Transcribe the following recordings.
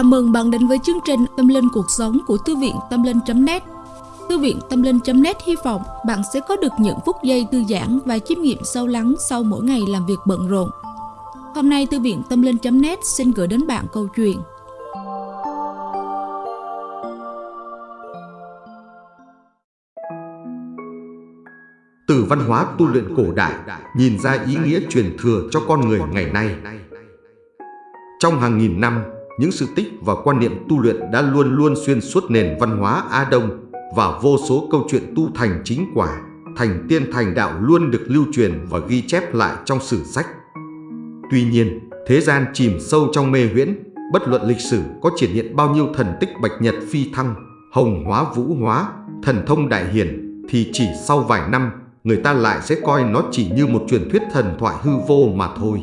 Chào mừng bạn đến với chương trình Tâm Linh Cuộc Sống của Thư viện Tâm Linh.net Thư viện Tâm Linh.net hy vọng bạn sẽ có được những phút giây thư giãn và chiêm nghiệm sâu lắng sau mỗi ngày làm việc bận rộn. Hôm nay Thư viện Tâm Linh.net xin gửi đến bạn câu chuyện Từ văn hóa tu luyện cổ đại nhìn ra ý nghĩa truyền thừa cho con người ngày nay. Trong hàng nghìn năm, những sự tích và quan niệm tu luyện đã luôn luôn xuyên suốt nền văn hóa Á Đông và vô số câu chuyện tu thành chính quả, thành tiên thành đạo luôn được lưu truyền và ghi chép lại trong sử sách. Tuy nhiên, thế gian chìm sâu trong mê huyễn, bất luận lịch sử có triển hiện bao nhiêu thần tích bạch nhật phi thăng, hồng hóa vũ hóa, thần thông đại hiển, thì chỉ sau vài năm, người ta lại sẽ coi nó chỉ như một truyền thuyết thần thoại hư vô mà thôi.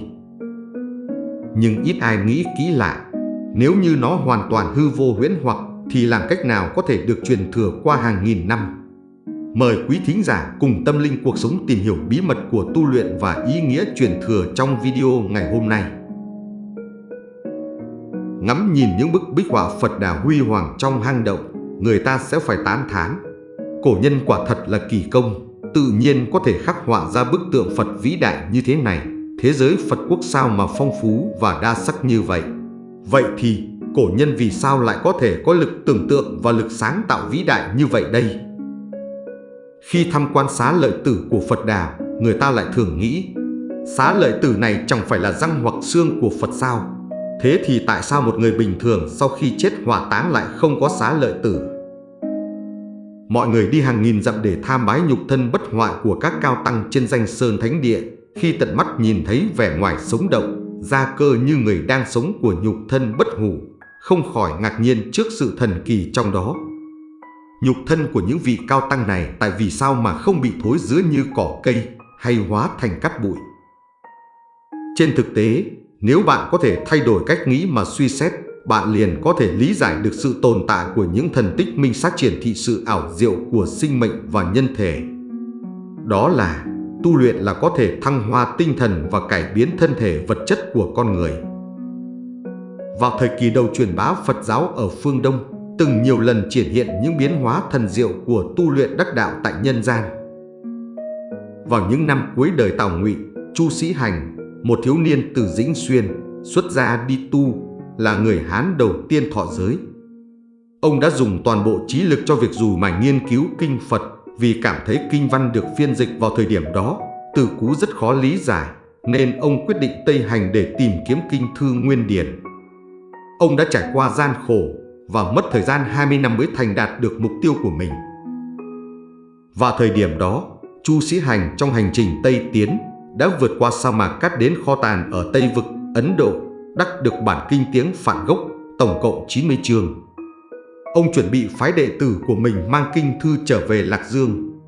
Nhưng ít ai nghĩ kỹ lại, nếu như nó hoàn toàn hư vô huyễn hoặc thì làm cách nào có thể được truyền thừa qua hàng nghìn năm. Mời quý thính giả cùng tâm linh cuộc sống tìm hiểu bí mật của tu luyện và ý nghĩa truyền thừa trong video ngày hôm nay. Ngắm nhìn những bức bích họa Phật Đà huy hoàng trong hang động, người ta sẽ phải tán thán. Cổ nhân quả thật là kỳ công, tự nhiên có thể khắc họa ra bức tượng Phật vĩ đại như thế này. Thế giới Phật quốc sao mà phong phú và đa sắc như vậy. Vậy thì cổ nhân vì sao lại có thể có lực tưởng tượng và lực sáng tạo vĩ đại như vậy đây? Khi thăm quan xá lợi tử của Phật Đà, người ta lại thường nghĩ xá lợi tử này chẳng phải là răng hoặc xương của Phật sao? Thế thì tại sao một người bình thường sau khi chết hỏa táng lại không có xá lợi tử? Mọi người đi hàng nghìn dặm để tham bái nhục thân bất hoại của các cao tăng trên danh sơn thánh địa khi tận mắt nhìn thấy vẻ ngoài sống động gia cơ như người đang sống của nhục thân bất hủ, không khỏi ngạc nhiên trước sự thần kỳ trong đó. Nhục thân của những vị cao tăng này tại vì sao mà không bị thối rữa như cỏ cây hay hóa thành cát bụi. Trên thực tế, nếu bạn có thể thay đổi cách nghĩ mà suy xét, bạn liền có thể lý giải được sự tồn tại của những thần tích minh sát triển thị sự ảo diệu của sinh mệnh và nhân thể. Đó là tu luyện là có thể thăng hoa tinh thần và cải biến thân thể vật chất của con người. Vào thời kỳ đầu truyền bá Phật giáo ở phương Đông, từng nhiều lần triển hiện những biến hóa thần diệu của tu luyện đắc đạo tại nhân gian. Vào những năm cuối đời Tào Ngụy, Chu Sĩ Hành, một thiếu niên từ Dĩnh Xuyên, xuất gia đi tu, là người Hán đầu tiên thọ giới. Ông đã dùng toàn bộ trí lực cho việc dù mà nghiên cứu kinh Phật vì cảm thấy kinh văn được phiên dịch vào thời điểm đó, từ cú rất khó lý giải, nên ông quyết định Tây Hành để tìm kiếm kinh thư nguyên điển. Ông đã trải qua gian khổ và mất thời gian 20 năm mới thành đạt được mục tiêu của mình. Và thời điểm đó, Chu Sĩ Hành trong hành trình Tây Tiến đã vượt qua sa mạc cắt đến kho tàn ở Tây Vực, Ấn Độ, đắc được bản kinh tiếng phản gốc, tổng cộng 90 chương. Ông chuẩn bị phái đệ tử của mình mang kinh thư trở về Lạc Dương.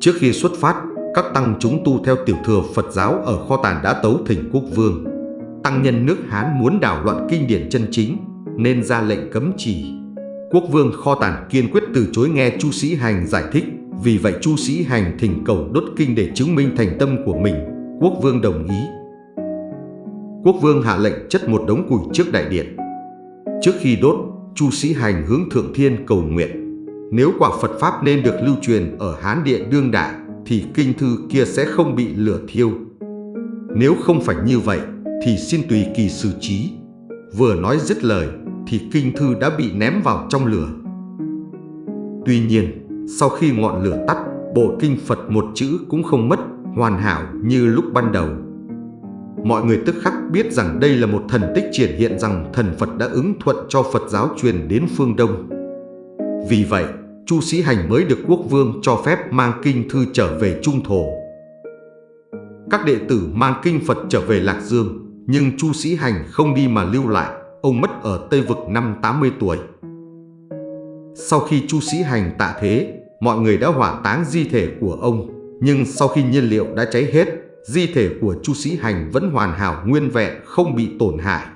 Trước khi xuất phát, các tăng chúng tu theo tiểu thừa Phật giáo ở kho tàn đã tấu thỉnh quốc vương. Tăng nhân nước Hán muốn đảo loạn kinh điển chân chính, nên ra lệnh cấm chỉ. Quốc vương kho tàn kiên quyết từ chối nghe Chu Sĩ Hành giải thích, vì vậy Chu Sĩ Hành thỉnh cầu đốt kinh để chứng minh thành tâm của mình. Quốc vương đồng ý. Quốc vương hạ lệnh chất một đống củi trước đại điện. Trước khi đốt, Chu Sĩ Hành hướng Thượng Thiên cầu nguyện. Nếu quả Phật Pháp nên được lưu truyền ở Hán Địa đương đại, thì kinh thư kia sẽ không bị lửa thiêu. Nếu không phải như vậy, thì xin tùy kỳ xử trí. Vừa nói dứt lời, thì kinh thư đã bị ném vào trong lửa. Tuy nhiên, sau khi ngọn lửa tắt, bộ kinh Phật một chữ cũng không mất, hoàn hảo như lúc ban đầu. Mọi người tức khắc biết rằng đây là một thần tích triển hiện rằng thần Phật đã ứng thuận cho Phật giáo truyền đến phương Đông. Vì vậy, Chu Sĩ Hành mới được quốc vương cho phép mang kinh thư trở về Trung Thổ. Các đệ tử mang kinh Phật trở về Lạc Dương, nhưng Chu Sĩ Hành không đi mà lưu lại, ông mất ở Tây Vực năm 80 tuổi. Sau khi Chu Sĩ Hành tạ thế, mọi người đã hỏa táng di thể của ông, nhưng sau khi nhiên liệu đã cháy hết, di thể của Chu Sĩ Hành vẫn hoàn hảo nguyên vẹn không bị tổn hại.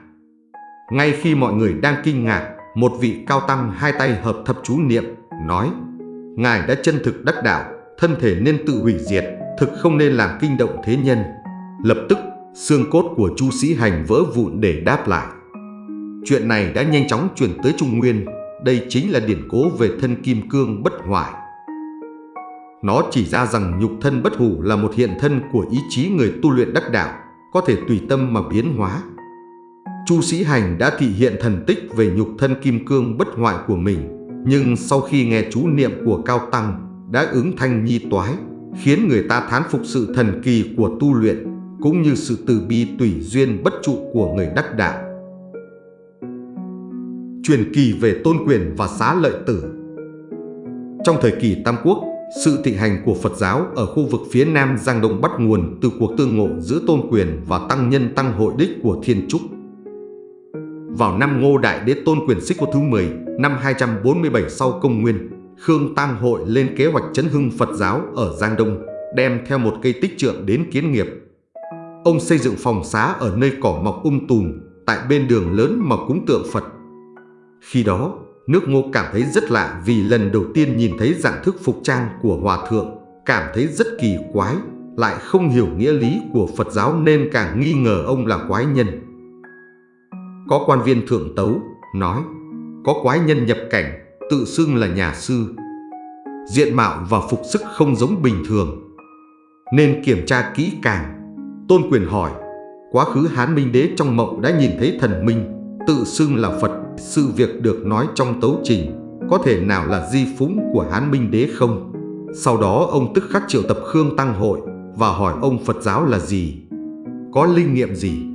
Ngay khi mọi người đang kinh ngạc, một vị cao tăng hai tay hợp thập chú niệm, nói Ngài đã chân thực đắc đạo, thân thể nên tự hủy diệt, thực không nên làm kinh động thế nhân. Lập tức, xương cốt của Chu Sĩ Hành vỡ vụn để đáp lại. Chuyện này đã nhanh chóng truyền tới Trung Nguyên, đây chính là điển cố về thân kim cương bất hoại. Nó chỉ ra rằng nhục thân bất hủ là một hiện thân của ý chí người tu luyện đắc đạo, có thể tùy tâm mà biến hóa. Chu Sĩ Hành đã thị hiện thần tích về nhục thân kim cương bất hoại của mình, nhưng sau khi nghe chú niệm của Cao Tăng đã ứng thanh nhi toái, khiến người ta thán phục sự thần kỳ của tu luyện, cũng như sự từ bi tùy duyên bất trụ của người đắc đạo. Truyền kỳ về tôn quyền và xá lợi tử Trong thời kỳ Tam Quốc, sự thịnh hành của Phật giáo ở khu vực phía Nam Giang Đông bắt nguồn từ cuộc tương ngộ giữa tôn quyền và tăng nhân tăng hội đích của Thiên Trúc. Vào năm Ngô Đại Đế Tôn Quyền Xích Quốc thứ 10, năm 247 sau công nguyên, Khương Tăng Hội lên kế hoạch chấn hưng Phật giáo ở Giang Đông, đem theo một cây tích trượng đến kiến nghiệp. Ông xây dựng phòng xá ở nơi cỏ mọc um tùm, tại bên đường lớn mà cúng tượng Phật. Khi đó, nước ngô cảm thấy rất lạ vì lần đầu tiên nhìn thấy dạng thức phục trang của Hòa Thượng, cảm thấy rất kỳ quái, lại không hiểu nghĩa lý của Phật giáo nên càng nghi ngờ ông là quái nhân. Có quan viên thượng tấu, nói, có quái nhân nhập cảnh, tự xưng là nhà sư. Diện mạo và phục sức không giống bình thường, nên kiểm tra kỹ càng. Tôn quyền hỏi, quá khứ Hán Minh Đế trong mộng đã nhìn thấy thần minh, tự xưng là Phật, sự việc được nói trong tấu trình, có thể nào là di phúng của Hán Minh Đế không? Sau đó ông tức khắc triệu tập Khương Tăng Hội và hỏi ông Phật giáo là gì? Có linh nghiệm gì?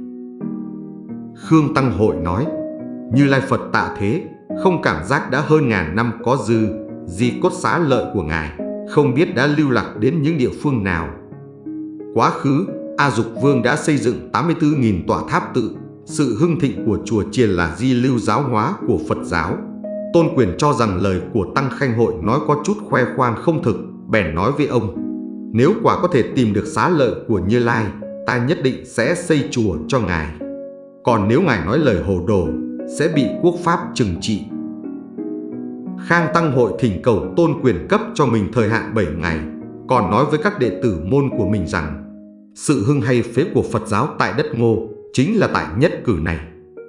Khương Tăng Hội nói, Như Lai Phật tạ thế, không cảm giác đã hơn ngàn năm có dư, di cốt xá lợi của Ngài, không biết đã lưu lạc đến những địa phương nào. Quá khứ, A Dục Vương đã xây dựng 84.000 tòa tháp tự, sự hưng thịnh của chùa chiền là di lưu giáo hóa của Phật giáo. Tôn quyền cho rằng lời của Tăng Khanh Hội nói có chút khoe khoang không thực, bèn nói với ông, nếu quả có thể tìm được xá lợi của Như Lai, ta nhất định sẽ xây chùa cho Ngài. Còn nếu Ngài nói lời hồ đồ, sẽ bị quốc pháp trừng trị. Khang Tăng Hội thỉnh cầu tôn quyền cấp cho mình thời hạn 7 ngày, còn nói với các đệ tử môn của mình rằng sự hưng hay phế của Phật giáo tại đất ngô chính là tại nhất cử này.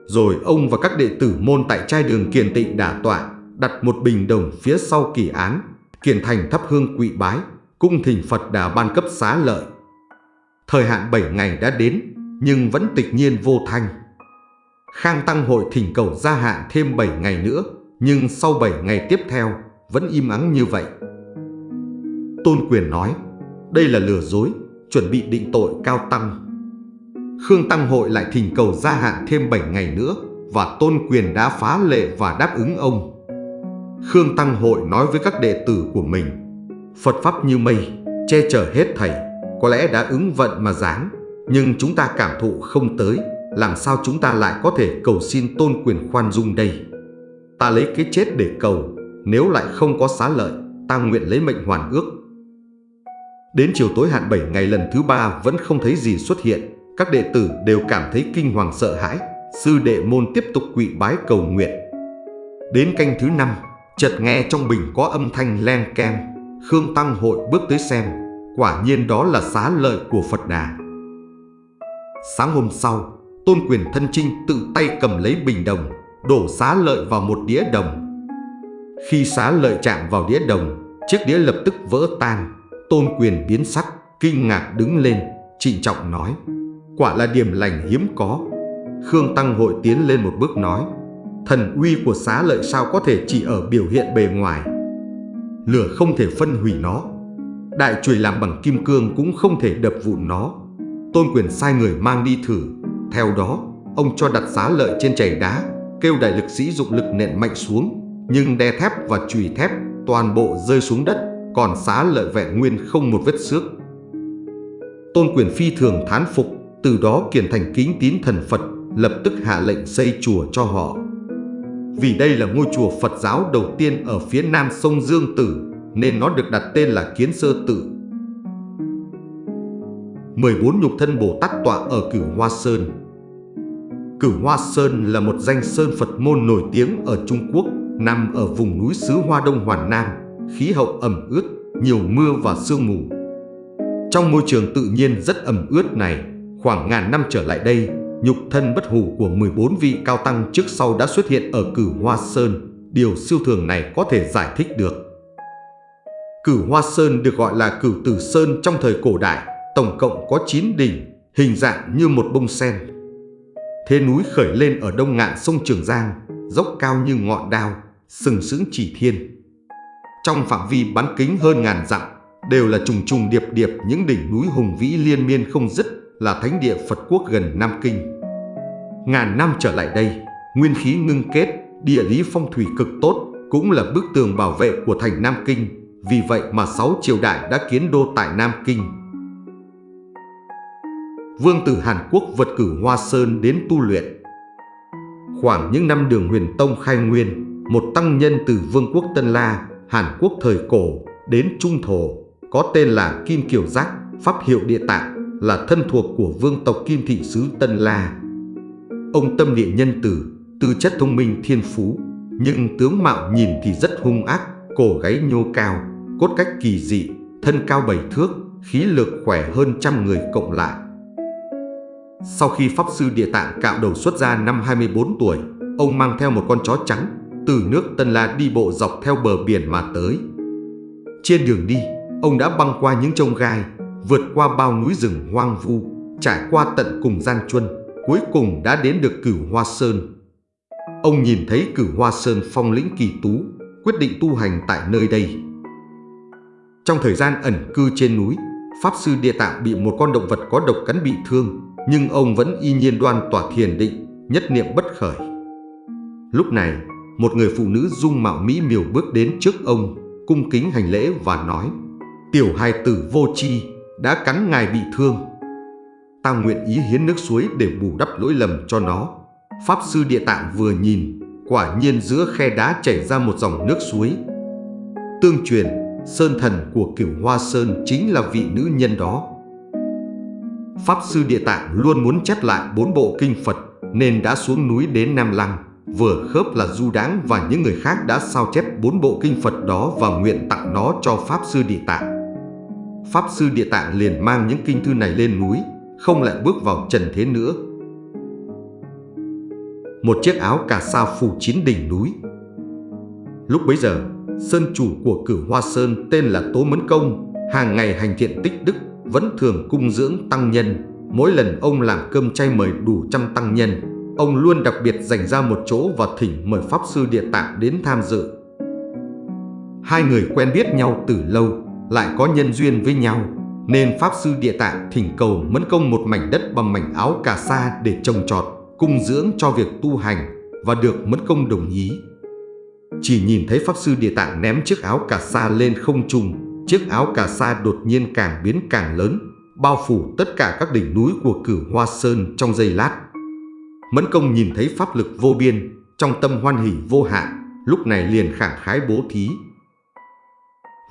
Rồi ông và các đệ tử môn tại trai đường Kiền Tịnh đả tọa, đặt một bình đồng phía sau kỳ án, kiền thành thắp hương quỵ bái, cung thỉnh Phật đà ban cấp xá lợi. Thời hạn 7 ngày đã đến, nhưng vẫn tịch nhiên vô thanh. Khang Tăng Hội thỉnh cầu gia hạn thêm 7 ngày nữa, nhưng sau 7 ngày tiếp theo vẫn im ắng như vậy. Tôn Quyền nói, đây là lừa dối, chuẩn bị định tội cao tăng. Khương Tăng Hội lại thỉnh cầu gia hạn thêm 7 ngày nữa và Tôn Quyền đã phá lệ và đáp ứng ông. Khương Tăng Hội nói với các đệ tử của mình, Phật Pháp như mây, che chở hết thầy, có lẽ đã ứng vận mà dáng, nhưng chúng ta cảm thụ không tới, làm sao chúng ta lại có thể cầu xin tôn quyền khoan dung đây? Ta lấy cái chết để cầu, nếu lại không có xá lợi, ta nguyện lấy mệnh hoàn ước. Đến chiều tối hạn 7 ngày lần thứ ba vẫn không thấy gì xuất hiện, các đệ tử đều cảm thấy kinh hoàng sợ hãi, sư đệ môn tiếp tục quỵ bái cầu nguyện. Đến canh thứ năm, chợt nghe trong bình có âm thanh len keng, Khương Tăng Hội bước tới xem, quả nhiên đó là xá lợi của Phật Đà. Sáng hôm sau, Tôn quyền thân trinh tự tay cầm lấy bình đồng, đổ xá lợi vào một đĩa đồng. Khi xá lợi chạm vào đĩa đồng, chiếc đĩa lập tức vỡ tan. Tôn quyền biến sắc, kinh ngạc đứng lên, trịnh trọng nói. Quả là điểm lành hiếm có. Khương Tăng hội tiến lên một bước nói. Thần uy của xá lợi sao có thể chỉ ở biểu hiện bề ngoài. Lửa không thể phân hủy nó. Đại chùy làm bằng kim cương cũng không thể đập vụn nó. Tôn quyền sai người mang đi thử theo đó, ông cho đặt xá lợi trên chảy đá, kêu đại lực sĩ dụng lực nện mạnh xuống, nhưng đe thép và chùy thép toàn bộ rơi xuống đất, còn xá lợi vẹn nguyên không một vết xước. Tôn quyền phi thường thán phục, từ đó kiền thành kính tín thần Phật, lập tức hạ lệnh xây chùa cho họ. Vì đây là ngôi chùa Phật giáo đầu tiên ở phía nam sông Dương Tử, nên nó được đặt tên là Kiến Sơ Tử. 14 nhục thân Bồ Tát tọa ở Cửu Hoa Sơn Cửu Hoa Sơn là một danh sơn Phật môn nổi tiếng ở Trung Quốc, nằm ở vùng núi xứ Hoa Đông Hoàn Nam, khí hậu ẩm ướt, nhiều mưa và sương mù. Trong môi trường tự nhiên rất ẩm ướt này, khoảng ngàn năm trở lại đây, nhục thân bất hủ của 14 vị cao tăng trước sau đã xuất hiện ở cửu Hoa Sơn. Điều siêu thường này có thể giải thích được. Cửu Hoa Sơn được gọi là cửu Tử Sơn trong thời cổ đại, tổng cộng có 9 đỉnh, hình dạng như một bông sen. Thế núi khởi lên ở đông ngạn sông Trường Giang, dốc cao như ngọn đao, sừng sững chỉ thiên. Trong phạm vi bán kính hơn ngàn dặm, đều là trùng trùng điệp điệp những đỉnh núi hùng vĩ liên miên không dứt là thánh địa Phật quốc gần Nam Kinh. Ngàn năm trở lại đây, nguyên khí ngưng kết, địa lý phong thủy cực tốt, cũng là bức tường bảo vệ của thành Nam Kinh. Vì vậy mà sáu triều đại đã kiến đô tại Nam Kinh. Vương tử Hàn Quốc vật cử Hoa Sơn đến tu luyện. Khoảng những năm đường huyền tông khai nguyên, một tăng nhân từ Vương quốc Tân La, Hàn Quốc thời cổ, đến Trung Thổ, có tên là Kim Kiều Giác, pháp hiệu địa tạng, là thân thuộc của vương tộc Kim Thị Sứ Tân La. Ông tâm địa nhân tử, tư chất thông minh thiên phú, nhưng tướng mạo nhìn thì rất hung ác, cổ gáy nhô cao, cốt cách kỳ dị, thân cao bảy thước, khí lực khỏe hơn trăm người cộng lại. Sau khi Pháp Sư Địa Tạng cạo đầu xuất ra năm 24 tuổi, ông mang theo một con chó trắng, từ nước Tân La đi bộ dọc theo bờ biển mà tới. Trên đường đi, ông đã băng qua những trông gai, vượt qua bao núi rừng hoang vu, trải qua tận cùng gian chuân, cuối cùng đã đến được Cửu Hoa Sơn. Ông nhìn thấy Cửu Hoa Sơn phong lĩnh kỳ tú, quyết định tu hành tại nơi đây. Trong thời gian ẩn cư trên núi, Pháp Sư Địa Tạng bị một con động vật có độc cắn bị thương, nhưng ông vẫn y nhiên đoan tỏa thiền định, nhất niệm bất khởi. Lúc này, một người phụ nữ dung mạo mỹ miều bước đến trước ông, cung kính hành lễ và nói Tiểu hài tử vô chi đã cắn ngài bị thương. Ta nguyện ý hiến nước suối để bù đắp lỗi lầm cho nó. Pháp sư địa tạng vừa nhìn, quả nhiên giữa khe đá chảy ra một dòng nước suối. Tương truyền, sơn thần của cửu hoa sơn chính là vị nữ nhân đó. Pháp sư địa tạng luôn muốn chép lại bốn bộ kinh Phật nên đã xuống núi đến Nam Lăng. Vừa khớp là Du Đáng và những người khác đã sao chép bốn bộ kinh Phật đó và nguyện tặng nó cho Pháp Sư Địa Tạng. Pháp Sư Địa Tạng liền mang những kinh thư này lên núi, không lại bước vào trần thế nữa. Một chiếc áo cà sa phủ chín đỉnh núi. Lúc bấy giờ, sơn chủ của cửu Hoa Sơn tên là Tố Mấn Công, hàng ngày hành thiện tích đức, vẫn thường cung dưỡng tăng nhân. Mỗi lần ông làm cơm chay mời đủ trăm tăng nhân, Ông luôn đặc biệt dành ra một chỗ và thỉnh mời Pháp Sư Địa Tạng đến tham dự. Hai người quen biết nhau từ lâu, lại có nhân duyên với nhau, nên Pháp Sư Địa Tạng thỉnh cầu Mẫn Công một mảnh đất bằng mảnh áo cà sa để trồng trọt, cung dưỡng cho việc tu hành và được Mẫn Công đồng ý. Chỉ nhìn thấy Pháp Sư Địa Tạng ném chiếc áo cà sa lên không trung, chiếc áo cà sa đột nhiên càng biến càng lớn, bao phủ tất cả các đỉnh núi của cửu Hoa Sơn trong giây lát. Mẫn công nhìn thấy pháp lực vô biên, trong tâm hoan hỷ vô hạn, lúc này liền khẳng khái bố thí.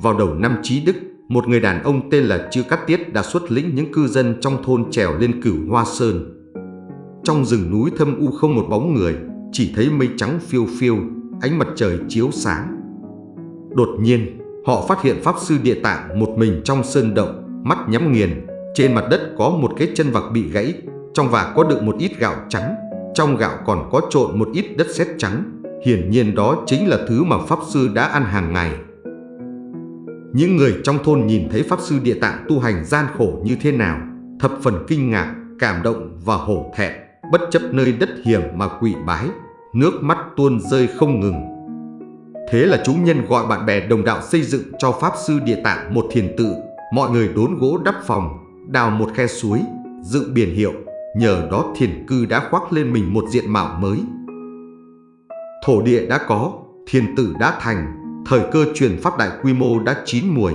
Vào đầu năm Trí Đức, một người đàn ông tên là Chư Cát Tiết đã xuất lĩnh những cư dân trong thôn trèo lên cửu Hoa Sơn. Trong rừng núi thâm u không một bóng người, chỉ thấy mây trắng phiêu phiêu, ánh mặt trời chiếu sáng. Đột nhiên, họ phát hiện Pháp Sư Địa Tạng một mình trong sơn động, mắt nhắm nghiền. Trên mặt đất có một cái chân vạc bị gãy, trong vạc có đựng một ít gạo trắng. Trong gạo còn có trộn một ít đất sét trắng, hiển nhiên đó chính là thứ mà Pháp Sư đã ăn hàng ngày. Những người trong thôn nhìn thấy Pháp Sư Địa Tạng tu hành gian khổ như thế nào, thập phần kinh ngạc, cảm động và hổ thẹn, bất chấp nơi đất hiểm mà quỷ bái, nước mắt tuôn rơi không ngừng. Thế là chúng nhân gọi bạn bè đồng đạo xây dựng cho Pháp Sư Địa Tạng một thiền tự, mọi người đốn gỗ đắp phòng, đào một khe suối, dựng biển hiệu Nhờ đó thiền cư đã khoác lên mình một diện mạo mới. Thổ địa đã có, thiền tử đã thành, thời cơ truyền pháp đại quy mô đã chín muồi.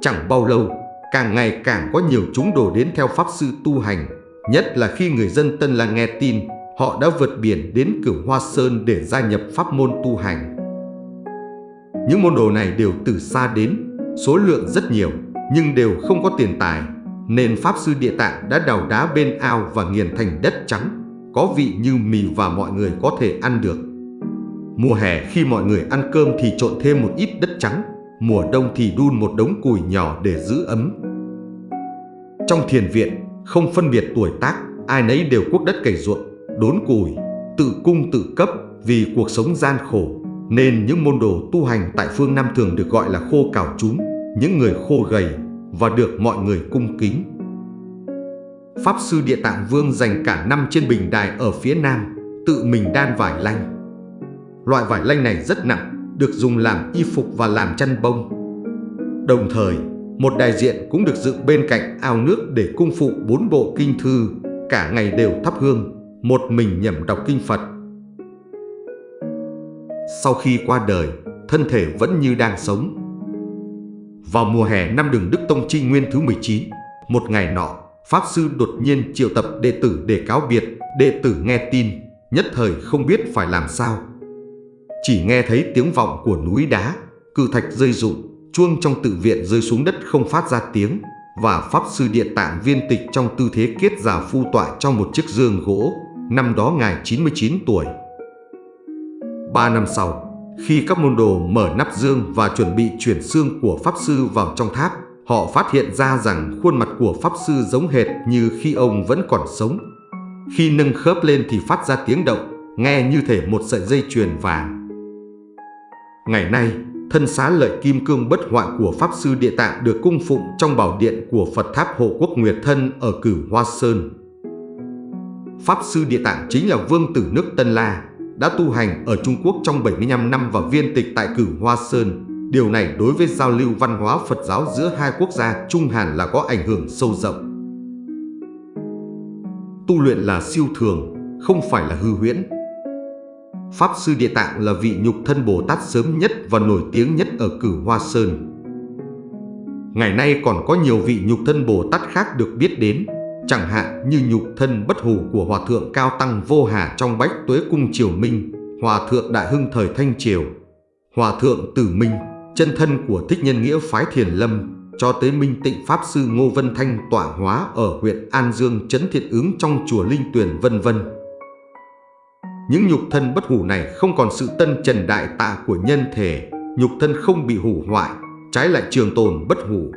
Chẳng bao lâu, càng ngày càng có nhiều chúng đổ đến theo pháp sư tu hành, nhất là khi người dân Tân là nghe tin, họ đã vượt biển đến Cửu Hoa Sơn để gia nhập pháp môn tu hành. Những môn đồ này đều từ xa đến, số lượng rất nhiều, nhưng đều không có tiền tài, nên Pháp Sư Địa Tạng đã đào đá bên ao và nghiền thành đất trắng, có vị như mì và mọi người có thể ăn được. Mùa hè khi mọi người ăn cơm thì trộn thêm một ít đất trắng, mùa đông thì đun một đống củi nhỏ để giữ ấm. Trong thiền viện, không phân biệt tuổi tác, ai nấy đều cuốc đất cày ruộng, đốn củi, tự cung tự cấp vì cuộc sống gian khổ, nên những môn đồ tu hành tại phương Nam thường được gọi là khô cào chúng, những người khô gầy và được mọi người cung kính. Pháp sư Địa Tạng Vương dành cả năm trên bình đài ở phía Nam, tự mình đan vải lanh. Loại vải lanh này rất nặng, được dùng làm y phục và làm chăn bông. Đồng thời, một đại diện cũng được dựng bên cạnh ao nước để cung phụ bốn bộ kinh thư, cả ngày đều thắp hương, một mình nhẩm đọc kinh Phật. Sau khi qua đời, thân thể vẫn như đang sống. Vào mùa hè năm đường Đức Tông Chi Nguyên thứ 19, một ngày nọ, Pháp Sư đột nhiên triệu tập đệ tử để cáo biệt, đệ tử nghe tin, nhất thời không biết phải làm sao. Chỉ nghe thấy tiếng vọng của núi đá, cự thạch rơi rụng, chuông trong tự viện rơi xuống đất không phát ra tiếng, và Pháp Sư Địa Tạng viên tịch trong tư thế kiết già phu tọa trong một chiếc giường gỗ, năm đó ngài 99 tuổi. Ba năm sau, khi các môn đồ mở nắp dương và chuẩn bị chuyển xương của Pháp Sư vào trong tháp, họ phát hiện ra rằng khuôn mặt của Pháp Sư giống hệt như khi ông vẫn còn sống. Khi nâng khớp lên thì phát ra tiếng động, nghe như thể một sợi dây chuyền vàng. Ngày nay, thân xá lợi kim cương bất hoại của Pháp Sư Địa Tạng được cung phụng trong bảo điện của Phật Tháp Hộ Quốc Nguyệt Thân ở Cửu Hoa Sơn. Pháp Sư Địa Tạng chính là vương tử nước Tân La, đã tu hành ở Trung Quốc trong 75 năm và viên tịch tại Cửu Hoa Sơn. Điều này đối với giao lưu văn hóa Phật giáo giữa hai quốc gia Trung Hàn là có ảnh hưởng sâu rộng. Tu luyện là siêu thường, không phải là hư huyễn. Pháp Sư Địa Tạng là vị nhục thân Bồ Tát sớm nhất và nổi tiếng nhất ở Cửu Hoa Sơn. Ngày nay còn có nhiều vị nhục thân Bồ Tát khác được biết đến, chẳng hạn như nhục thân bất hủ của Hòa Thượng Cao Tăng Vô Hà trong Bách Tuế Cung Triều Minh, Hòa Thượng Đại Hưng thời Thanh Triều, Hòa Thượng Tử Minh, chân thân của Thích Nhân Nghĩa Phái Thiền Lâm, cho tới Minh Tịnh Pháp Sư Ngô Vân Thanh tỏa hóa ở huyện An Dương Trấn Thiện Ứng trong chùa Linh Tuyền vân vân. Những nhục thân bất hủ này không còn sự tân trần đại tạ của nhân thể, nhục thân không bị hủ hoại, trái lại trường tồn bất hủ.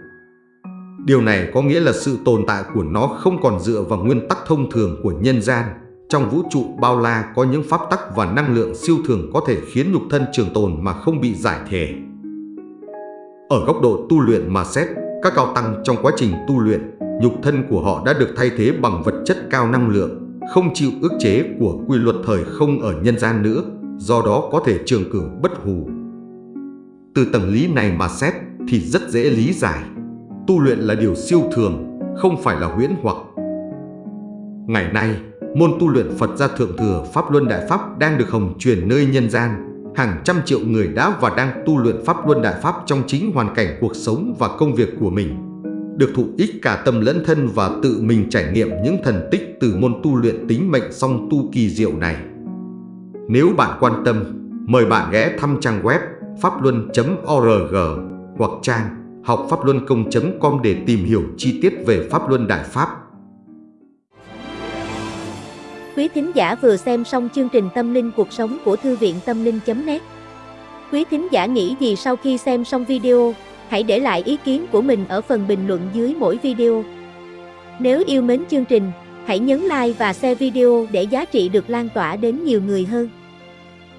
Điều này có nghĩa là sự tồn tại của nó không còn dựa vào nguyên tắc thông thường của nhân gian. Trong vũ trụ bao la có những pháp tắc và năng lượng siêu thường có thể khiến nhục thân trường tồn mà không bị giải thể. Ở góc độ tu luyện mà xét, các cao tăng trong quá trình tu luyện, nhục thân của họ đã được thay thế bằng vật chất cao năng lượng, không chịu ức chế của quy luật thời không ở nhân gian nữa, do đó có thể trường cử bất hủ. Từ tầng lý này mà xét thì rất dễ lý giải. Tu luyện là điều siêu thường, không phải là huyễn hoặc. Ngày nay, môn tu luyện Phật gia Thượng Thừa Pháp Luân Đại Pháp đang được hồng truyền nơi nhân gian. Hàng trăm triệu người đã và đang tu luyện Pháp Luân Đại Pháp trong chính hoàn cảnh cuộc sống và công việc của mình. Được thụ ích cả tâm lẫn thân và tự mình trải nghiệm những thần tích từ môn tu luyện tính mệnh song tu kỳ diệu này. Nếu bạn quan tâm, mời bạn ghé thăm trang web pháp luân.org hoặc trang học pháp luân công.com để tìm hiểu chi tiết về Pháp Luân Đại Pháp. Quý thính giả vừa xem xong chương trình Tâm linh cuộc sống của Thư viện Tâm linh.net Quý thính giả nghĩ gì sau khi xem xong video, hãy để lại ý kiến của mình ở phần bình luận dưới mỗi video. Nếu yêu mến chương trình, hãy nhấn like và share video để giá trị được lan tỏa đến nhiều người hơn.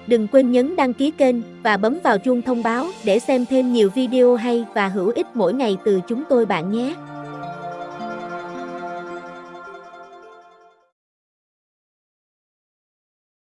Đừng quên nhấn đăng ký kênh và bấm vào chuông thông báo để xem thêm nhiều video hay và hữu ích mỗi ngày từ chúng tôi bạn nhé.